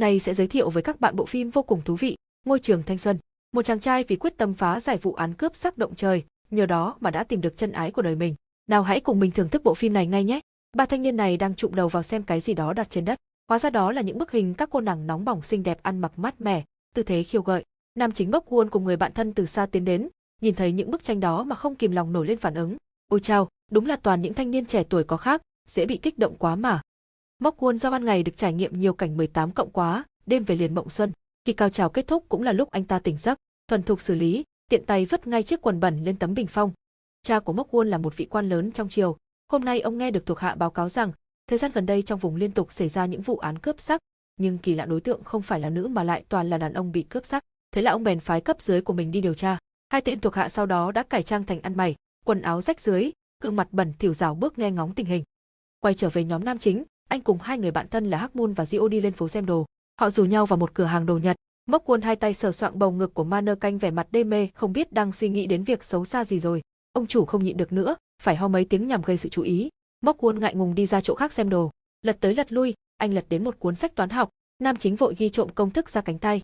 nay sẽ giới thiệu với các bạn bộ phim vô cùng thú vị, Ngôi trường thanh xuân. Một chàng trai vì quyết tâm phá giải vụ án cướp sắc động trời, nhờ đó mà đã tìm được chân ái của đời mình. Nào hãy cùng mình thưởng thức bộ phim này ngay nhé. Ba thanh niên này đang trụm đầu vào xem cái gì đó đặt trên đất. Hóa ra đó là những bức hình các cô nàng nóng bỏng xinh đẹp ăn mặc mát mẻ, tư thế khiêu gợi. Nam chính Bốc Won cùng người bạn thân từ xa tiến đến, nhìn thấy những bức tranh đó mà không kìm lòng nổi lên phản ứng. Ôi chao, đúng là toàn những thanh niên trẻ tuổi có khác, dễ bị kích động quá mà. Móc Quân do ban ngày được trải nghiệm nhiều cảnh 18 cộng quá, đêm về liền mộng xuân. Khi cao trào kết thúc cũng là lúc anh ta tỉnh giấc, thuần thục xử lý, tiện tay vứt ngay chiếc quần bẩn lên tấm bình phong. Cha của Mốc Quân là một vị quan lớn trong triều, hôm nay ông nghe được thuộc hạ báo cáo rằng, thời gian gần đây trong vùng liên tục xảy ra những vụ án cướp sắc, nhưng kỳ lạ đối tượng không phải là nữ mà lại toàn là đàn ông bị cướp sắc. Thế là ông bèn phái cấp dưới của mình đi điều tra. Hai tên thuộc hạ sau đó đã cải trang thành ăn mày, quần áo rách dưới, gương mặt bẩn thỉu rào bước nghe ngóng tình hình. Quay trở về nhóm nam chính, anh cùng hai người bạn thân là Hắc Moon và Dio đi lên phố xem đồ. Họ rủ nhau vào một cửa hàng đồ Nhật, Mốc Quân hai tay sờ soạng bầu ngực của Manơ canh vẻ mặt đê mê, không biết đang suy nghĩ đến việc xấu xa gì rồi. Ông chủ không nhịn được nữa, phải ho mấy tiếng nhằm gây sự chú ý. Mốc Quân ngại ngùng đi ra chỗ khác xem đồ, lật tới lật lui, anh lật đến một cuốn sách toán học, nam chính vội ghi trộm công thức ra cánh tay.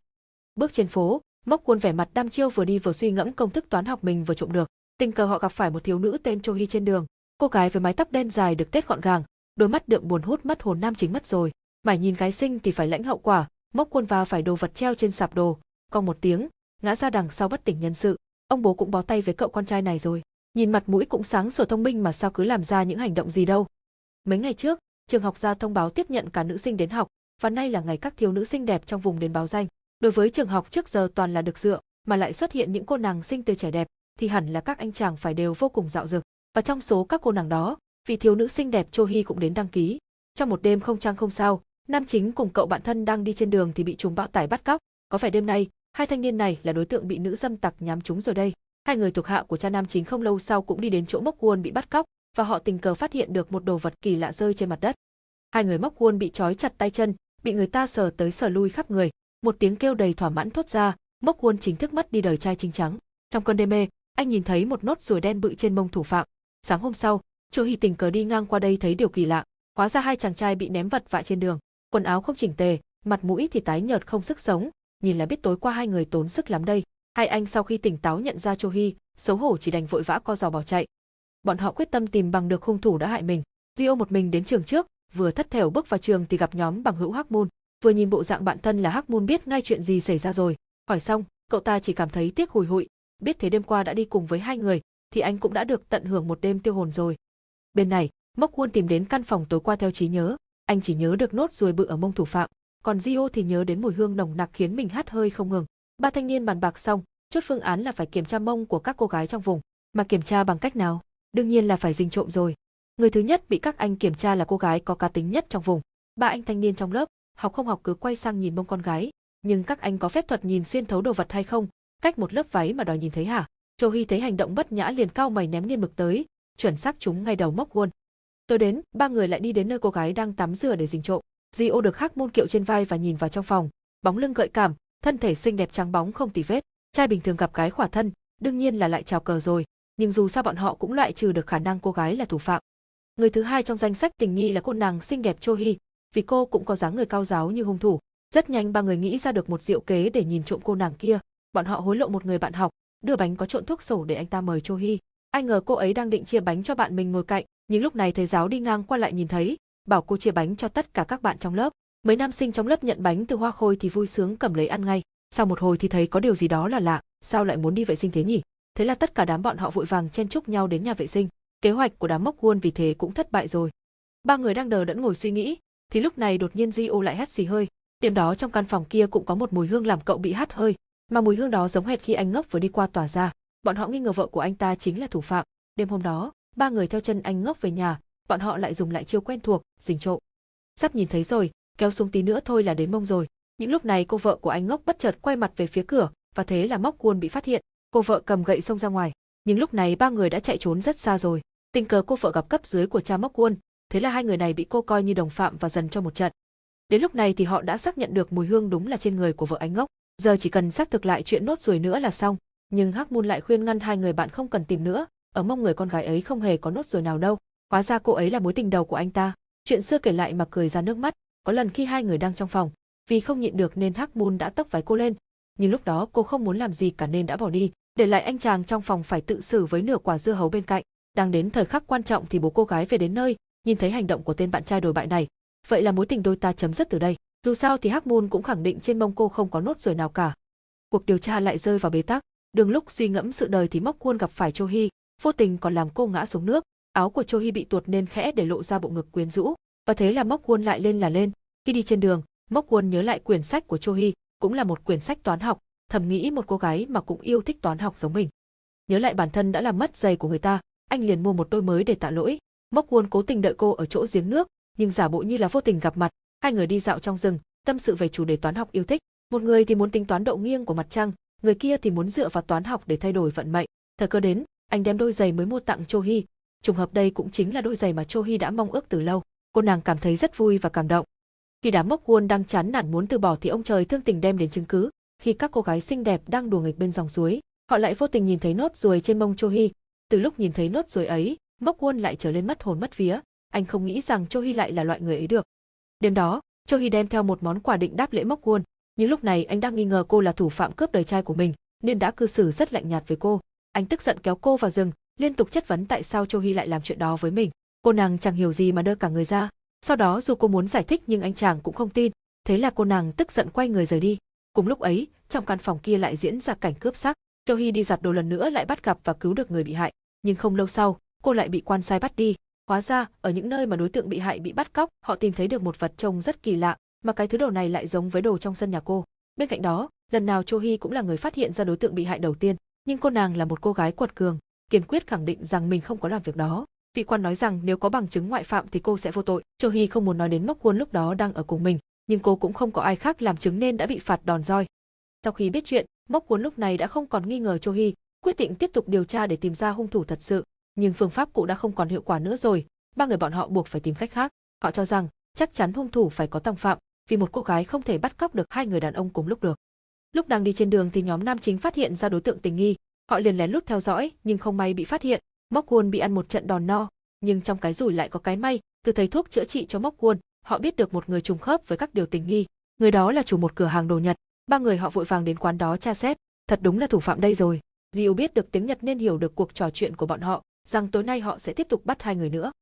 Bước trên phố, Mốc Quân vẻ mặt đăm chiêu vừa đi vừa suy ngẫm công thức toán học mình vừa trộm được. Tình cờ họ gặp phải một thiếu nữ tên Cho Hi trên đường. Cô gái với mái tóc đen dài được tết gọn gàng, đôi mắt đượm buồn hút mất hồn nam chính mất rồi. Mải nhìn gái sinh thì phải lãnh hậu quả, mốc quân vào phải đồ vật treo trên sạp đồ, Còn một tiếng, ngã ra đằng sau bất tỉnh nhân sự. Ông bố cũng bó tay với cậu con trai này rồi. Nhìn mặt mũi cũng sáng sủa thông minh mà sao cứ làm ra những hành động gì đâu. Mấy ngày trước, trường học ra thông báo tiếp nhận cả nữ sinh đến học, và nay là ngày các thiếu nữ xinh đẹp trong vùng đến báo danh. Đối với trường học trước giờ toàn là được dựa, mà lại xuất hiện những cô nàng sinh tươi trẻ đẹp, thì hẳn là các anh chàng phải đều vô cùng dạo dực. Và trong số các cô nàng đó, vị thiếu nữ xinh đẹp Cho Hi cũng đến đăng ký. Trong một đêm không trang không sao, nam chính cùng cậu bạn thân đang đi trên đường thì bị chúng bão tải bắt cóc. Có phải đêm nay, hai thanh niên này là đối tượng bị nữ dâm tặc nhắm trúng rồi đây. Hai người thuộc hạ của cha nam chính không lâu sau cũng đi đến chỗ Mốc Won bị bắt cóc và họ tình cờ phát hiện được một đồ vật kỳ lạ rơi trên mặt đất. Hai người Mốc Won bị trói chặt tay chân, bị người ta sờ tới sờ lui khắp người. Một tiếng kêu đầy thỏa mãn thốt ra, Mốc Won chính thức mất đi đời trai chính trắng. Trong cơn đê mê, anh nhìn thấy một nốt ruồi đen bự trên mông thủ phạm. Sáng hôm sau, Chu Hi tình cờ đi ngang qua đây thấy điều kỳ lạ, hóa ra hai chàng trai bị ném vật vạ trên đường, quần áo không chỉnh tề, mặt mũi thì tái nhợt không sức sống, nhìn là biết tối qua hai người tốn sức lắm đây. Hai anh sau khi tỉnh táo nhận ra Chu Hi, xấu hổ chỉ đành vội vã co giò bỏ chạy. Bọn họ quyết tâm tìm bằng được hung thủ đã hại mình. Dio một mình đến trường trước, vừa thất thểu bước vào trường thì gặp nhóm bằng hữu Hắc Môn, vừa nhìn bộ dạng bạn thân là Hắc Môn biết ngay chuyện gì xảy ra rồi. Hỏi xong, cậu ta chỉ cảm thấy tiếc hùi hụi, biết thế đêm qua đã đi cùng với hai người, thì anh cũng đã được tận hưởng một đêm tiêu hồn rồi. Bên này, Mốc Quân tìm đến căn phòng tối qua theo trí nhớ, anh chỉ nhớ được nốt ruồi bự ở mông thủ phạm, còn Gio thì nhớ đến mùi hương nồng nặc khiến mình hắt hơi không ngừng. Ba thanh niên bàn bạc xong, chốt phương án là phải kiểm tra mông của các cô gái trong vùng, mà kiểm tra bằng cách nào? Đương nhiên là phải dình trộm rồi. Người thứ nhất bị các anh kiểm tra là cô gái có cá tính nhất trong vùng. Ba anh thanh niên trong lớp, học không học cứ quay sang nhìn mông con gái, nhưng các anh có phép thuật nhìn xuyên thấu đồ vật hay không? Cách một lớp váy mà đòi nhìn thấy hả? châu hy thấy hành động bất nhã liền cao mày ném nghiên mực tới, chuẩn xác chúng ngay đầu móc gôn. Tôi đến, ba người lại đi đến nơi cô gái đang tắm rửa để dình trộm. Gio được khắc môn kiệu trên vai và nhìn vào trong phòng, bóng lưng gợi cảm, thân thể xinh đẹp trắng bóng không tì vết. Trai bình thường gặp gái khỏa thân, đương nhiên là lại chào cờ rồi, nhưng dù sao bọn họ cũng loại trừ được khả năng cô gái là thủ phạm. Người thứ hai trong danh sách tình nghi là cô nàng xinh đẹp Cho Hi, vì cô cũng có dáng người cao giáo như hung thủ. Rất nhanh ba người nghĩ ra được một diệu kế để nhìn trộm cô nàng kia. Bọn họ hối lộ một người bạn học, đưa bánh có trộn thuốc sổ để anh ta mời Cho Hi. Ai ngờ cô ấy đang định chia bánh cho bạn mình ngồi cạnh, nhưng lúc này thầy giáo đi ngang qua lại nhìn thấy, bảo cô chia bánh cho tất cả các bạn trong lớp. Mấy nam sinh trong lớp nhận bánh từ Hoa Khôi thì vui sướng cầm lấy ăn ngay. Sau một hồi thì thấy có điều gì đó là lạ, sao lại muốn đi vệ sinh thế nhỉ? Thế là tất cả đám bọn họ vội vàng chen chúc nhau đến nhà vệ sinh. Kế hoạch của đám mốc quân vì thế cũng thất bại rồi. Ba người đang đờ đẫn ngồi suy nghĩ, thì lúc này đột nhiên Gio lại hắt xì hơi. tiệm đó trong căn phòng kia cũng có một mùi hương làm cậu bị hắt hơi, mà mùi hương đó giống hệt khi anh ngốc vừa đi qua tỏa ra. Bọn họ nghi ngờ vợ của anh ta chính là thủ phạm. Đêm hôm đó, ba người theo chân anh ngốc về nhà, bọn họ lại dùng lại chiêu quen thuộc, dình trộm. Sắp nhìn thấy rồi, kéo xuống tí nữa thôi là đến mông rồi. Những lúc này cô vợ của anh ngốc bất chợt quay mặt về phía cửa, và thế là móc cuôn bị phát hiện. Cô vợ cầm gậy xông ra ngoài, nhưng lúc này ba người đã chạy trốn rất xa rồi. Tình cờ cô vợ gặp cấp dưới của cha móc cuôn, thế là hai người này bị cô coi như đồng phạm và dần cho một trận. Đến lúc này thì họ đã xác nhận được mùi hương đúng là trên người của vợ anh ngốc. Giờ chỉ cần xác thực lại chuyện nốt rồi nữa là xong. Nhưng Hắc Môn lại khuyên ngăn hai người bạn không cần tìm nữa, ở mong người con gái ấy không hề có nốt rồi nào đâu. Hóa ra cô ấy là mối tình đầu của anh ta. Chuyện xưa kể lại mà cười ra nước mắt, có lần khi hai người đang trong phòng, Vì không nhịn được nên Hắc Môn đã tốc váy cô lên, nhưng lúc đó cô không muốn làm gì cả nên đã bỏ đi, để lại anh chàng trong phòng phải tự xử với nửa quả dưa hấu bên cạnh. Đang đến thời khắc quan trọng thì bố cô gái về đến nơi, nhìn thấy hành động của tên bạn trai đồi bại này, vậy là mối tình đôi ta chấm dứt từ đây. Dù sao thì Hắc Môn cũng khẳng định trên mông cô không có nốt ruồi nào cả. Cuộc điều tra lại rơi vào bế tắc, đường lúc suy ngẫm sự đời thì móc khuôn gặp phải Cho Hi, vô tình còn làm cô ngã xuống nước, áo của Cho Hi bị tuột nên khẽ để lộ ra bộ ngực quyến rũ, và thế là móc khuôn lại lên là lên. Khi đi trên đường, móc khuôn nhớ lại quyển sách của Cho Hi, cũng là một quyển sách toán học, thầm nghĩ một cô gái mà cũng yêu thích toán học giống mình. Nhớ lại bản thân đã làm mất giày của người ta, anh liền mua một đôi mới để tạ lỗi. móc Quân cố tình đợi cô ở chỗ giếng nước, nhưng giả bộ như là vô tình gặp mặt, hai người đi dạo trong rừng, tâm sự về chủ đề toán học yêu thích. Một người thì muốn tính toán độ nghiêng của mặt trăng, người kia thì muốn dựa vào toán học để thay đổi vận mệnh. Thời cơ đến, anh đem đôi giày mới mua tặng Cho Hi. Trùng hợp đây cũng chính là đôi giày mà Cho Hi đã mong ước từ lâu. Cô nàng cảm thấy rất vui và cảm động. Khi đám mốc quân đang chán nản muốn từ bỏ thì ông trời thương tình đem đến chứng cứ. Khi các cô gái xinh đẹp đang đùa nghịch bên dòng suối, họ lại vô tình nhìn thấy nốt ruồi trên mông Cho Hi. Từ lúc nhìn thấy nốt ruồi ấy, mốc quân lại trở lên mất hồn mất vía. Anh không nghĩ rằng Cho Hi lại là loại người ấy được. Đêm đó, Cho Hi đem theo một món quà định đáp lễ mốc quân, nhưng lúc này anh đang nghi ngờ cô là thủ phạm cướp đời trai của mình, nên đã cư xử rất lạnh nhạt với cô. Anh tức giận kéo cô vào rừng, liên tục chất vấn tại sao Châu Hi lại làm chuyện đó với mình. Cô nàng chẳng hiểu gì mà đơ cả người ra. Sau đó dù cô muốn giải thích nhưng anh chàng cũng không tin, thế là cô nàng tức giận quay người rời đi. Cùng lúc ấy, trong căn phòng kia lại diễn ra cảnh cướp xác. Châu Hi đi giặt đồ lần nữa lại bắt gặp và cứu được người bị hại, nhưng không lâu sau, cô lại bị quan sai bắt đi. Hóa ra, ở những nơi mà đối tượng bị hại bị bắt cóc, họ tìm thấy được một vật trông rất kỳ lạ, mà cái thứ đồ này lại giống với đồ trong sân nhà cô. Bên cạnh đó, lần nào Cho Hi cũng là người phát hiện ra đối tượng bị hại đầu tiên, nhưng cô nàng là một cô gái quật cường, kiên quyết khẳng định rằng mình không có làm việc đó. Vị quan nói rằng nếu có bằng chứng ngoại phạm thì cô sẽ vô tội. Cho Hi không muốn nói đến Mốc Quân lúc đó đang ở cùng mình, nhưng cô cũng không có ai khác làm chứng nên đã bị phạt đòn roi. Sau khi biết chuyện, Mốc Quân lúc này đã không còn nghi ngờ Cho Hi, quyết định tiếp tục điều tra để tìm ra hung thủ thật sự. Nhưng phương pháp cũ đã không còn hiệu quả nữa rồi, ba người bọn họ buộc phải tìm cách khác. Họ cho rằng chắc chắn hung thủ phải có tòng phạm, vì một cô gái không thể bắt cóc được hai người đàn ông cùng lúc được. Lúc đang đi trên đường thì nhóm nam chính phát hiện ra đối tượng tình nghi, họ liền lén lút theo dõi nhưng không may bị phát hiện, Móc Quân bị ăn một trận đòn no, nhưng trong cái rủi lại có cái may, từ thầy thuốc chữa trị cho Móc Quân, họ biết được một người trùng khớp với các điều tình nghi, người đó là chủ một cửa hàng đồ Nhật, ba người họ vội vàng đến quán đó tra xét, thật đúng là thủ phạm đây rồi. Diêu biết được tiếng Nhật nên hiểu được cuộc trò chuyện của bọn họ, rằng tối nay họ sẽ tiếp tục bắt hai người nữa.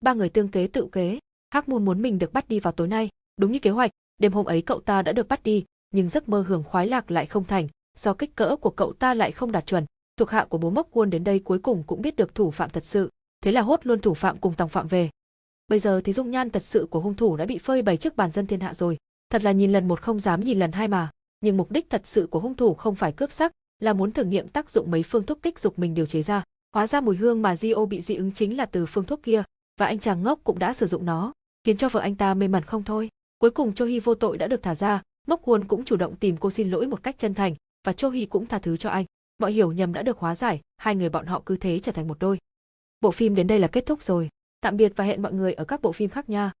Ba người tương kế tự kế, Hắc Môn muốn mình được bắt đi vào tối nay, đúng như kế hoạch, đêm hôm ấy cậu ta đã được bắt đi, nhưng giấc mơ hưởng khoái lạc lại không thành, do kích cỡ của cậu ta lại không đạt chuẩn. Thuộc hạ của bố Mốc Quân đến đây cuối cùng cũng biết được thủ phạm thật sự, thế là hốt luôn thủ phạm cùng tòng phạm về. Bây giờ thì dung nhan thật sự của hung thủ đã bị phơi bày trước bàn dân thiên hạ rồi, thật là nhìn lần một không dám nhìn lần hai mà, nhưng mục đích thật sự của hung thủ không phải cướp sắc, là muốn thử nghiệm tác dụng mấy phương thuốc kích dục mình điều chế ra. Hóa ra mùi hương mà Gio bị dị ứng chính là từ phương thuốc kia, và anh chàng ngốc cũng đã sử dụng nó, khiến cho vợ anh ta mê mẩn không thôi. Cuối cùng Cho Hi vô tội đã được thả ra, Mốc Quân cũng chủ động tìm cô xin lỗi một cách chân thành, và Cho Hi cũng tha thứ cho anh. Mọi hiểu nhầm đã được hóa giải, hai người bọn họ cứ thế trở thành một đôi. Bộ phim đến đây là kết thúc rồi. Tạm biệt và hẹn mọi người ở các bộ phim khác nha.